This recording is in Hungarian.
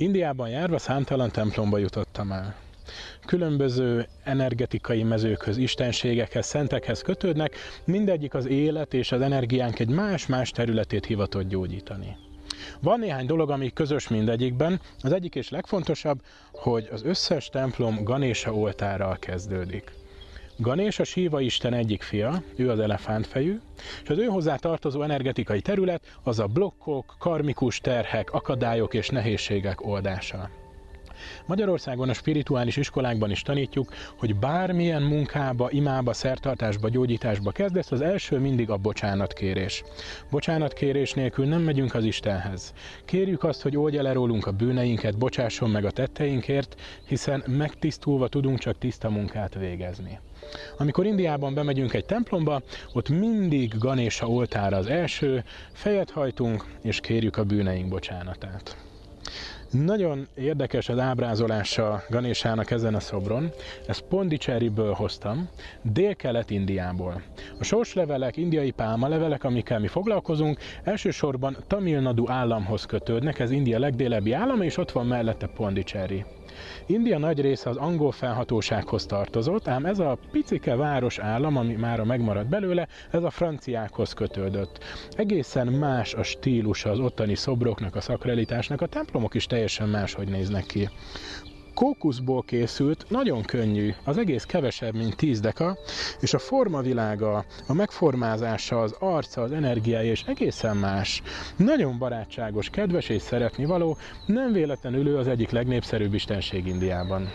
Indiában járva számtalan templomba jutottam el. Különböző energetikai mezőkhöz, istenségekhez, szentekhez kötődnek, mindegyik az élet és az energiánk egy más-más területét hivatott gyógyítani. Van néhány dolog, ami közös mindegyikben. Az egyik és legfontosabb, hogy az összes templom Ganésa oltárral kezdődik. Ganés a Síva Isten egyik fia, ő az elefántfejű, és az ő hozzá tartozó energetikai terület az a blokkok, karmikus terhek, akadályok és nehézségek oldása. Magyarországon a spirituális iskolákban is tanítjuk, hogy bármilyen munkába, imába, szertartásba, gyógyításba kezdesz, az első mindig a bocsánatkérés. Bocsánatkérés nélkül nem megyünk az Istenhez. Kérjük azt, hogy oldja le rólunk a bűneinket, bocsásson meg a tetteinkért, hiszen megtisztulva tudunk csak tiszta munkát végezni. Amikor Indiában bemegyünk egy templomba, ott mindig Ganésa oltára az első, fejet hajtunk és kérjük a bűneink bocsánatát. Nagyon érdekes az ábrázolása Ganésának ezen a szobron. Ezt Pondicherryből hoztam, dél-kelet-Indiából. A sorslevelek, indiai pálmalevelek, amikkel mi foglalkozunk, elsősorban Tamil Nadu államhoz kötődnek, ez India legdélebbi állama, és ott van mellette Pondicherry. India nagy része az angol felhatósághoz tartozott, ám ez a picike város állam, ami már megmaradt belőle, ez a franciákhoz kötődött. Egészen más a stílus az ottani szobroknak, a szakralitásnak, a templomok is teljesen máshogy néznek ki kókuszból készült, nagyon könnyű, az egész kevesebb, mint 10 deka, és a formavilága, a megformázása, az arca, az energiája és egészen más. Nagyon barátságos, kedves és szeretni való, nem véletlenül ő az egyik legnépszerűbb istenség Indiában.